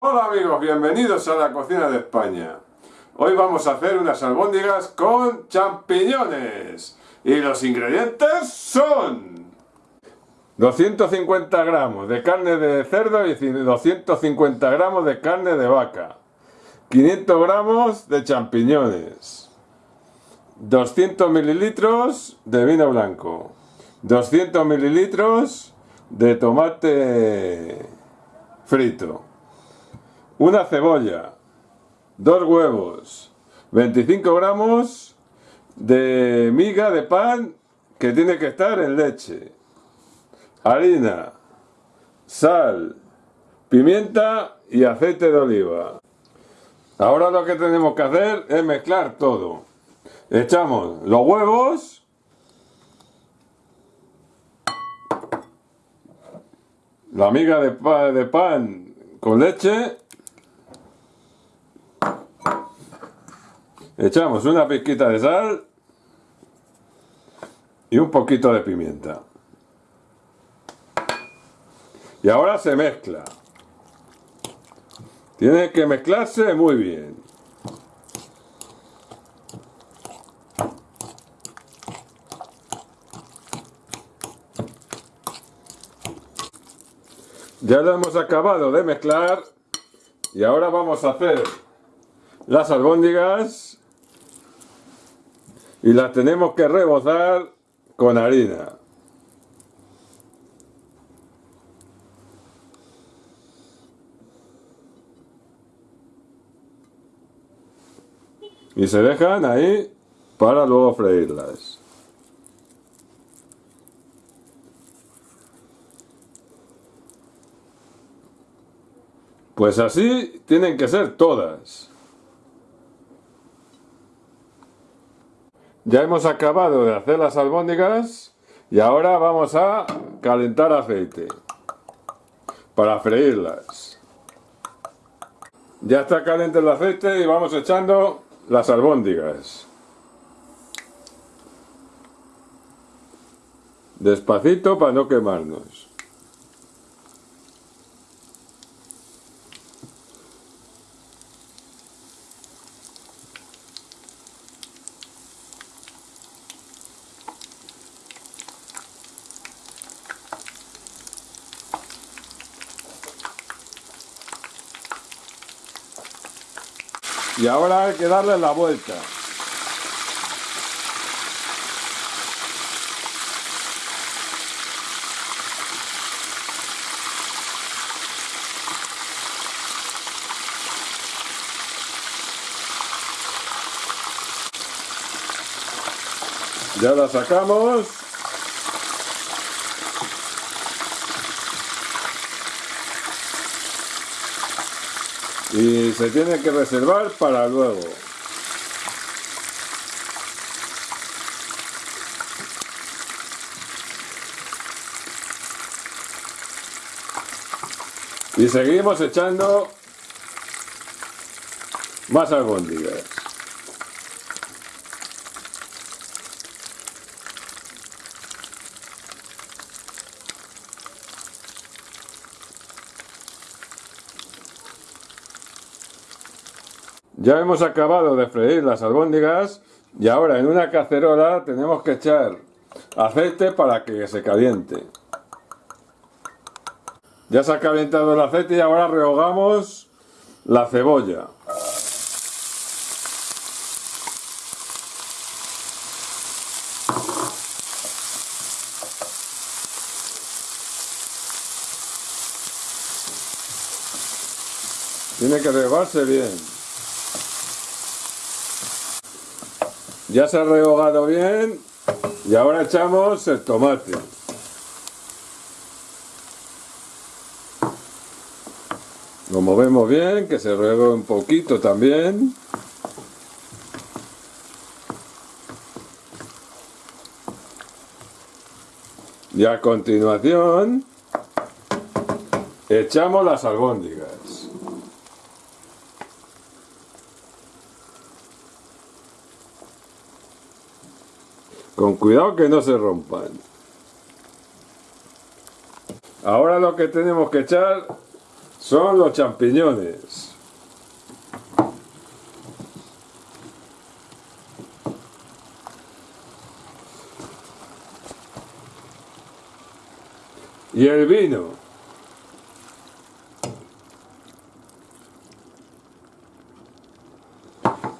Hola amigos, bienvenidos a la cocina de España. Hoy vamos a hacer unas albóndigas con champiñones. Y los ingredientes son... 250 gramos de carne de cerdo y 250 gramos de carne de vaca. 500 gramos de champiñones. 200 mililitros de vino blanco. 200 mililitros de tomate frito una cebolla, dos huevos, 25 gramos de miga de pan que tiene que estar en leche, harina, sal, pimienta y aceite de oliva. Ahora lo que tenemos que hacer es mezclar todo. Echamos los huevos, la miga de pan, con leche Echamos una pizquita de sal y un poquito de pimienta. Y ahora se mezcla. Tiene que mezclarse muy bien. Ya lo hemos acabado de mezclar y ahora vamos a hacer las albóndigas y las tenemos que rebozar con harina. Y se dejan ahí para luego freírlas. Pues así tienen que ser todas. Ya hemos acabado de hacer las albóndigas y ahora vamos a calentar aceite para freírlas. Ya está caliente el aceite y vamos echando las albóndigas. Despacito para no quemarnos. Y ahora hay que darle la vuelta. Ya la sacamos. Y se tiene que reservar para luego. Y seguimos echando más albóndigas. Ya hemos acabado de freír las albóndigas y ahora en una cacerola tenemos que echar aceite para que se caliente. Ya se ha calentado el aceite y ahora rehogamos la cebolla. Tiene que rehogarse bien. Ya se ha rehogado bien y ahora echamos el tomate. Lo movemos bien, que se rehogue un poquito también. Y a continuación echamos las albóndigas. Con cuidado que no se rompan. Ahora lo que tenemos que echar son los champiñones. Y el vino.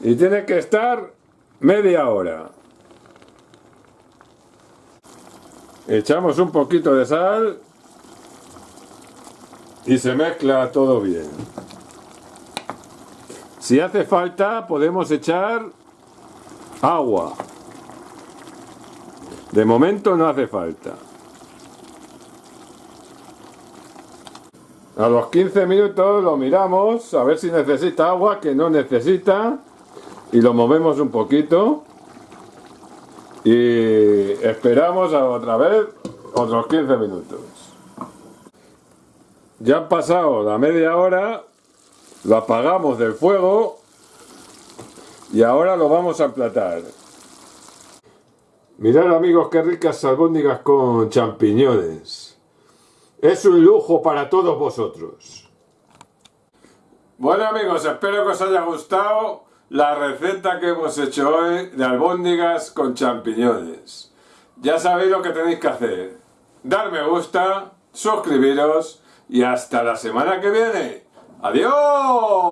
Y tiene que estar media hora. Echamos un poquito de sal y se mezcla todo bien. Si hace falta podemos echar agua. De momento no hace falta. A los 15 minutos lo miramos a ver si necesita agua, que no necesita. Y lo movemos un poquito. Y esperamos otra vez otros 15 minutos. Ya han pasado la media hora, lo apagamos del fuego y ahora lo vamos a emplatar. Mirad amigos qué ricas albóndigas con champiñones. Es un lujo para todos vosotros. Bueno amigos, espero que os haya gustado la receta que hemos hecho hoy de albóndigas con champiñones. Ya sabéis lo que tenéis que hacer. Dar me gusta, suscribiros y hasta la semana que viene. ¡Adiós!